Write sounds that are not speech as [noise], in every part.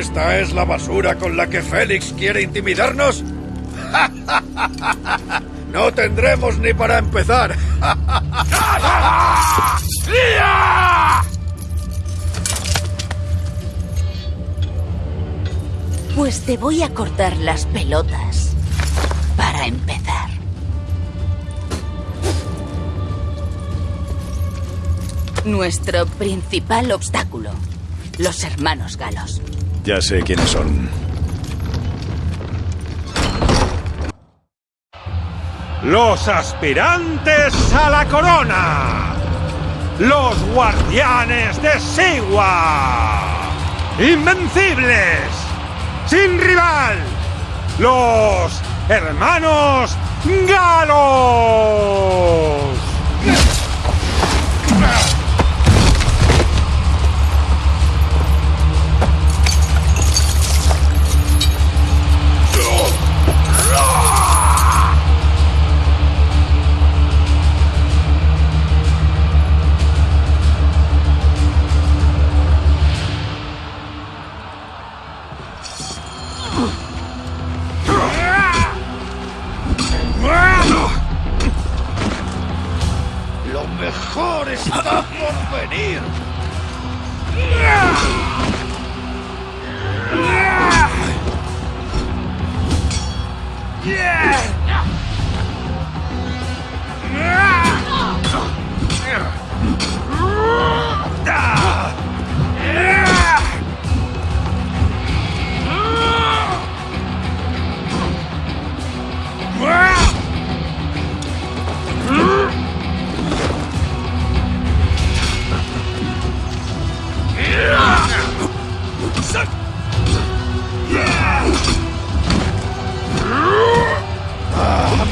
¿Esta es la basura con la que Félix quiere intimidarnos? [laughs] no tendremos ni para empezar. [laughs] Pues te voy a cortar las pelotas para empezar. Nuestro principal obstáculo, los hermanos galos. Ya sé quiénes son. Los aspirantes a la corona. Los guardianes de Siwa. Invencibles. Sin rival. Los hermanos galos. Mejor está por venir.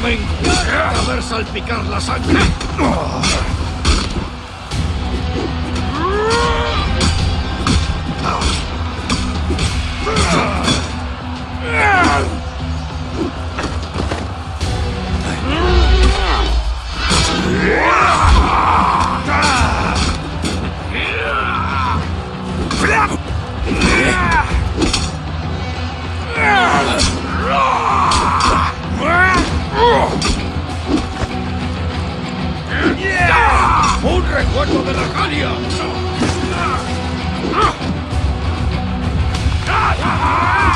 Me encanta ver salpicar la sangre. fuego de la Galia. Ah, ah, ah,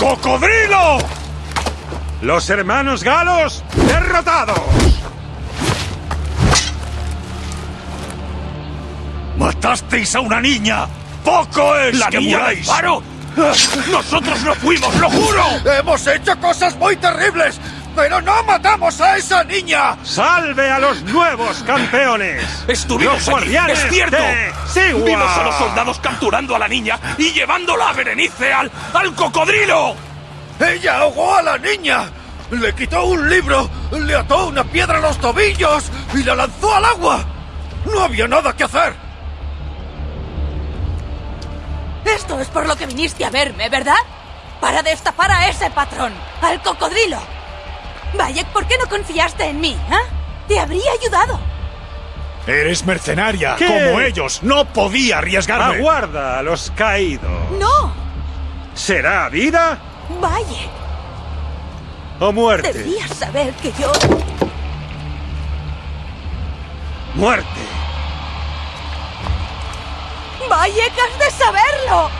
¡Cocodrilo! Los hermanos galos derrotados. ¡Matasteis a una niña! ¡Poco es ¿La que niña muráis! Paro? ¡Nosotros no fuimos, lo juro! Hemos hecho cosas muy terribles, pero no matamos a esa niña. ¡Salve a los nuevos campeones! Estuvimos los guardianes es cierto. de Sigua. Vimos a los soldados capturando a la niña y llevándola a Berenice al, al cocodrilo. ¡Ella ahogó a la niña! Le quitó un libro, le ató una piedra a los tobillos y la lanzó al agua. No había nada que hacer. Esto es por lo que viniste a verme, ¿verdad? Para destapar a ese patrón, al cocodrilo. Bayek, ¿por qué no confiaste en mí? ¿Ah? Te habría ayudado. Eres mercenaria, ¿Qué? como ellos. No podía arriesgarme. Aguarda a los caídos. No, ¿Será vida Bayek. o muerte? Debías saber que yo... Muerte. Has de saberlo.